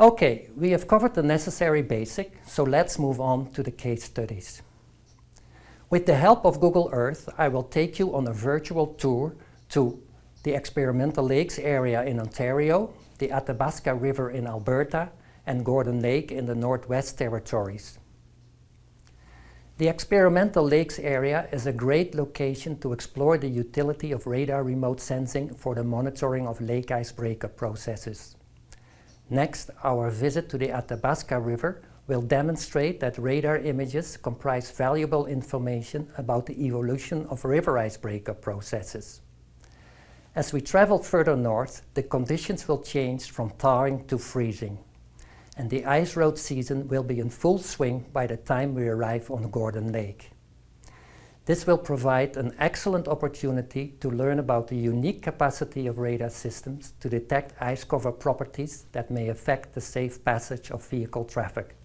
Okay, we have covered the necessary basic, so let's move on to the case studies. With the help of Google Earth, I will take you on a virtual tour to the Experimental Lakes area in Ontario, the Athabasca River in Alberta, and Gordon Lake in the Northwest Territories. The Experimental Lakes area is a great location to explore the utility of radar remote sensing for the monitoring of lake ice breakup processes. Next, our visit to the Athabasca River will demonstrate that radar images comprise valuable information about the evolution of river ice breakup processes. As we travel further north, the conditions will change from thawing to freezing, and the ice road season will be in full swing by the time we arrive on Gordon Lake. This will provide an excellent opportunity to learn about the unique capacity of radar systems to detect ice cover properties that may affect the safe passage of vehicle traffic.